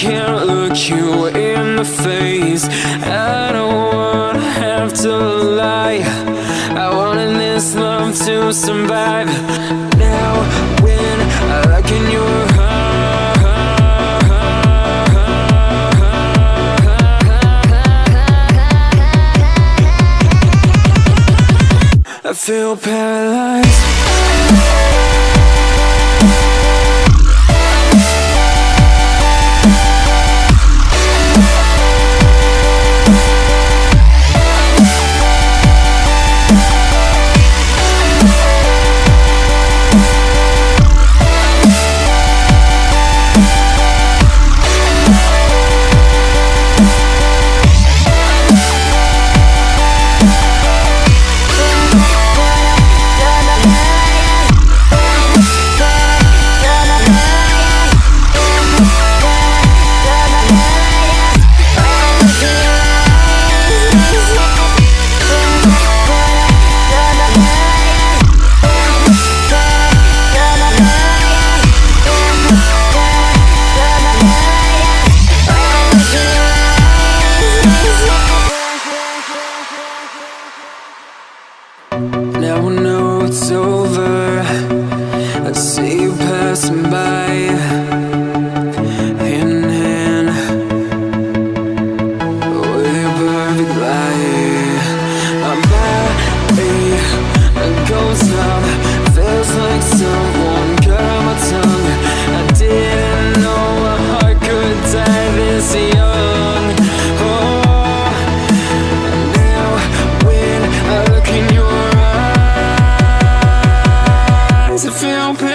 can't look you in the face. I don't wanna have to lie. I wanted this love to survive. Now when I look in your I feel paralyzed feel paralyzed